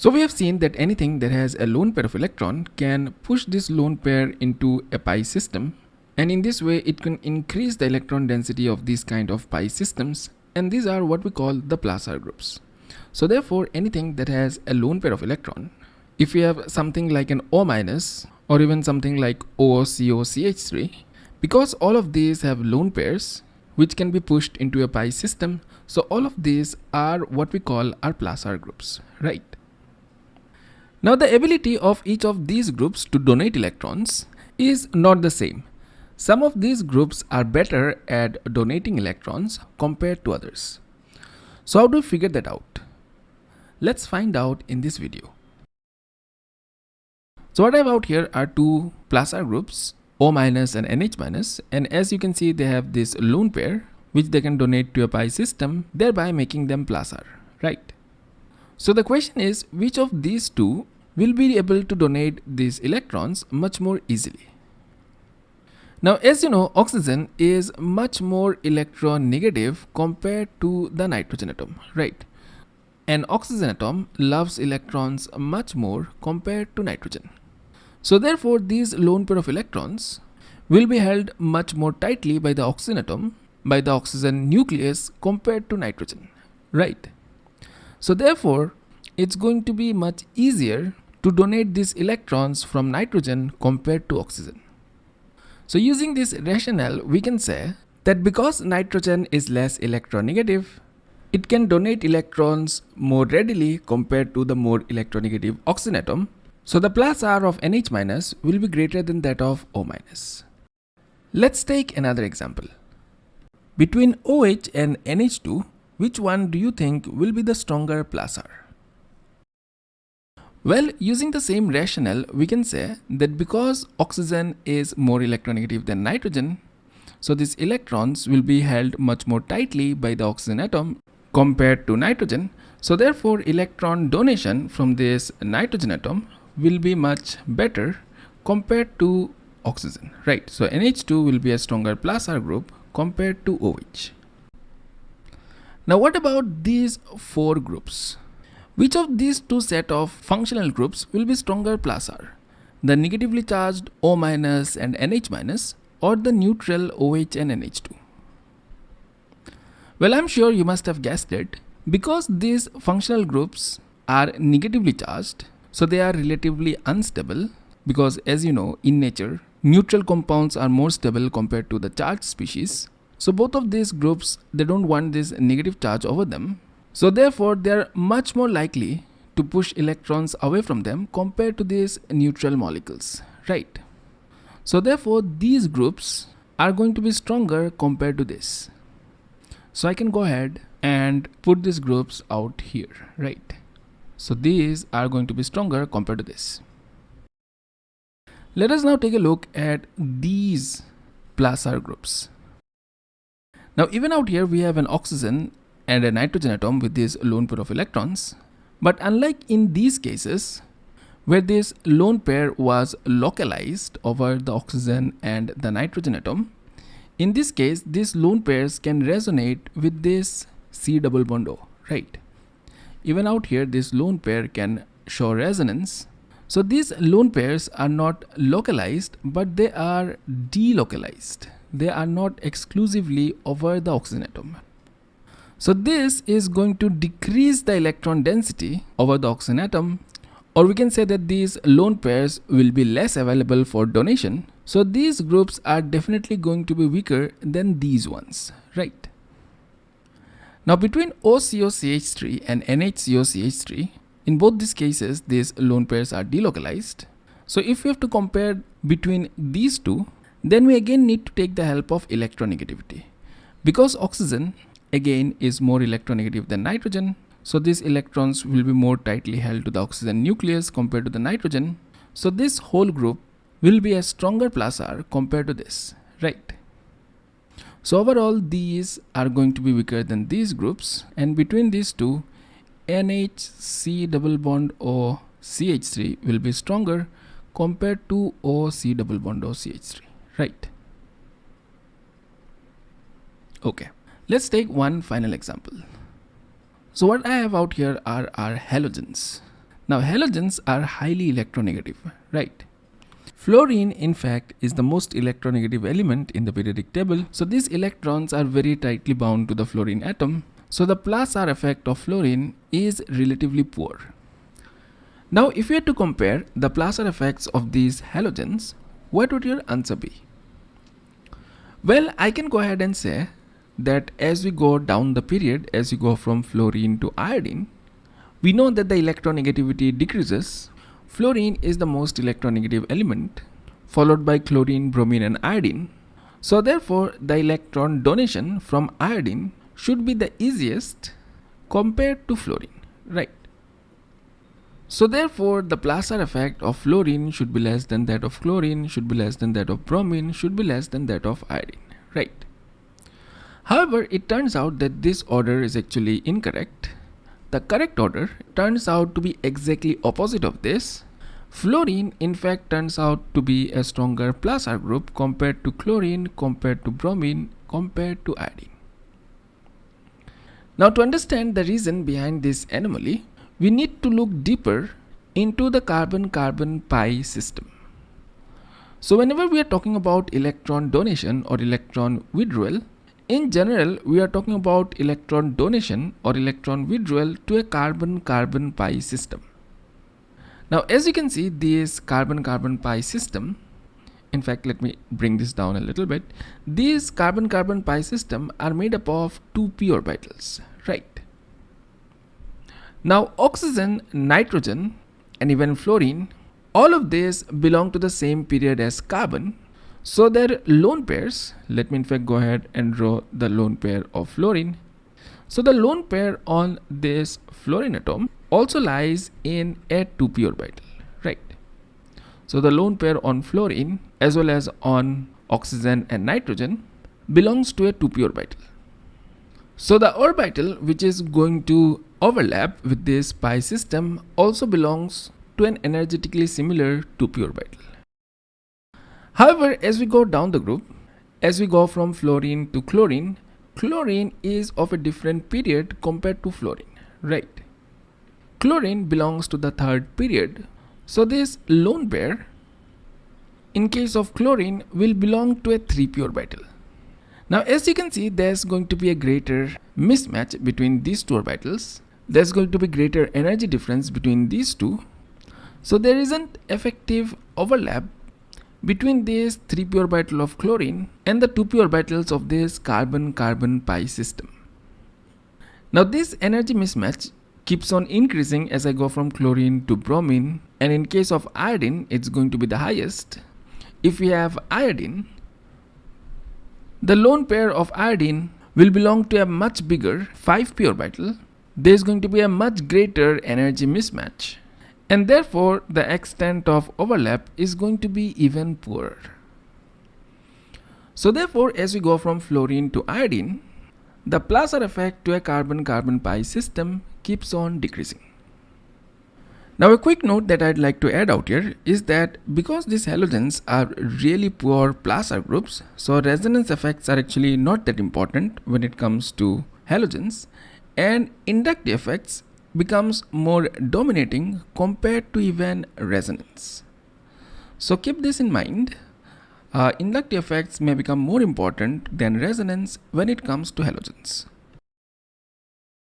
So we have seen that anything that has a lone pair of electron can push this lone pair into a pi system. And in this way it can increase the electron density of these kind of pi systems. And these are what we call the plus R groups. So therefore anything that has a lone pair of electron if you have something like an O minus or even something like OCOCH3 because all of these have lone pairs which can be pushed into a pi system so all of these are what we call our plus R groups right now the ability of each of these groups to donate electrons is not the same. Some of these groups are better at donating electrons compared to others. So how do we figure that out? Let's find out in this video. So what I have out here are two plus R groups, O minus and NH minus, and as you can see they have this lone pair which they can donate to a pi system, thereby making them plus R, right? So the question is which of these two will be able to donate these electrons much more easily. Now as you know oxygen is much more electronegative compared to the nitrogen atom, right? An oxygen atom loves electrons much more compared to nitrogen. So therefore these lone pair of electrons will be held much more tightly by the oxygen atom by the oxygen nucleus compared to nitrogen right so therefore it's going to be much easier to donate these electrons from nitrogen compared to oxygen so using this rationale we can say that because nitrogen is less electronegative it can donate electrons more readily compared to the more electronegative oxygen atom so the plus R of NH minus will be greater than that of O minus. Let's take another example. Between OH and NH2, which one do you think will be the stronger plus R? Well, using the same rationale, we can say that because oxygen is more electronegative than nitrogen, so these electrons will be held much more tightly by the oxygen atom compared to nitrogen. So therefore, electron donation from this nitrogen atom will be much better compared to oxygen right? So NH2 will be a stronger plus R group compared to OH now what about these four groups which of these two set of functional groups will be stronger plus R the negatively charged O and NH minus or the neutral OH and NH2 well I'm sure you must have guessed it because these functional groups are negatively charged so they are relatively unstable because as you know in nature neutral compounds are more stable compared to the charged species. So both of these groups they don't want this negative charge over them. So therefore they are much more likely to push electrons away from them compared to these neutral molecules, right? So therefore these groups are going to be stronger compared to this. So I can go ahead and put these groups out here, right? So these are going to be stronger compared to this. Let us now take a look at these plus R groups. Now even out here we have an oxygen and a nitrogen atom with this lone pair of electrons. But unlike in these cases where this lone pair was localized over the oxygen and the nitrogen atom, in this case these lone pairs can resonate with this C double bond O, right? Even out here, this lone pair can show resonance. So these lone pairs are not localized, but they are delocalized. They are not exclusively over the oxygen atom. So this is going to decrease the electron density over the oxygen atom or we can say that these lone pairs will be less available for donation. So these groups are definitely going to be weaker than these ones, right? Now between OCOCH3 and NHCOCH3, in both these cases, these lone pairs are delocalized. So if we have to compare between these two, then we again need to take the help of electronegativity. Because oxygen again is more electronegative than nitrogen, so these electrons will be more tightly held to the oxygen nucleus compared to the nitrogen. So this whole group will be a stronger plus R compared to this, right? So overall these are going to be weaker than these groups and between these two NHC double bond O CH3 will be stronger compared to OC double bond O CH3 right okay let's take one final example so what I have out here are our halogens Now halogens are highly electronegative, right? Fluorine in fact is the most electronegative element in the periodic table. So these electrons are very tightly bound to the fluorine atom. So the plus R effect of fluorine is relatively poor. Now if you had to compare the plus R effects of these halogens, what would your answer be? Well, I can go ahead and say that as we go down the period, as you go from fluorine to iodine, we know that the electronegativity decreases. Fluorine is the most electronegative element, followed by chlorine, bromine and iodine. So therefore, the electron donation from iodine should be the easiest compared to fluorine, right? So therefore, the plus R effect of fluorine should be less than that of chlorine, should be less than that of bromine, should be less than that of iodine, right? However, it turns out that this order is actually incorrect. The correct order turns out to be exactly opposite of this. Fluorine in fact turns out to be a stronger plus R group compared to chlorine, compared to bromine, compared to iodine. Now to understand the reason behind this anomaly, we need to look deeper into the carbon-carbon pi system. So whenever we are talking about electron donation or electron withdrawal, in general, we are talking about electron donation or electron withdrawal to a carbon-carbon pi system. Now, as you can see, this carbon-carbon pi system, in fact, let me bring this down a little bit. These carbon-carbon pi system are made up of two p orbitals, right? Now, oxygen, nitrogen, and even fluorine, all of these belong to the same period as carbon, so their lone pairs, let me in fact go ahead and draw the lone pair of fluorine. So the lone pair on this fluorine atom also lies in a 2p orbital, right? So the lone pair on fluorine as well as on oxygen and nitrogen belongs to a 2p orbital. So the orbital which is going to overlap with this pi system also belongs to an energetically similar 2p orbital. However, as we go down the group, as we go from fluorine to chlorine, chlorine is of a different period compared to fluorine, right? Chlorine belongs to the third period. So this lone pair, in case of chlorine, will belong to a 3p orbital. Now as you can see, there's going to be a greater mismatch between these two orbitals. There's going to be greater energy difference between these two. So there isn't effective overlap between these 3p orbital of chlorine and the 2p orbitals of this carbon-carbon pi system. Now this energy mismatch keeps on increasing as I go from chlorine to bromine and in case of iodine it's going to be the highest. If we have iodine, the lone pair of iodine will belong to a much bigger 5p orbital. There is going to be a much greater energy mismatch and therefore the extent of overlap is going to be even poorer. So therefore as we go from fluorine to iodine, the plus R effect to a carbon-carbon pi system keeps on decreasing. Now a quick note that I'd like to add out here is that because these halogens are really poor plus R groups, so resonance effects are actually not that important when it comes to halogens and inductive effects becomes more dominating compared to even resonance. So keep this in mind. Uh, inductive effects may become more important than resonance when it comes to halogens.